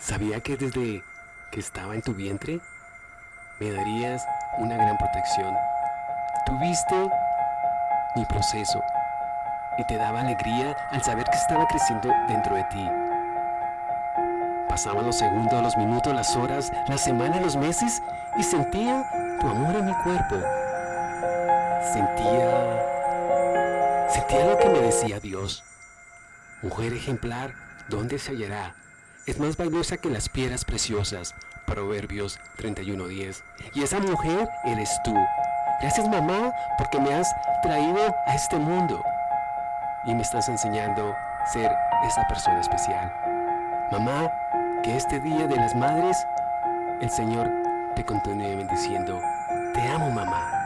Sabía que desde que estaba en tu vientre me darías una gran protección. Tuviste mi proceso y te daba alegría al saber que estaba creciendo dentro de ti. Pasaban los segundos, los minutos, las horas, las semanas, los meses y sentía tu amor en mi cuerpo. Sentía... Sentía lo que me decía Dios. Mujer ejemplar, ¿dónde se hallará? Es más valiosa que las piedras preciosas. Proverbios 31.10. Y esa mujer eres tú. Gracias mamá porque me has traído a este mundo y me estás enseñando ser esa persona especial. Mamá, que este día de las madres el Señor te continúe bendiciendo. Te amo mamá.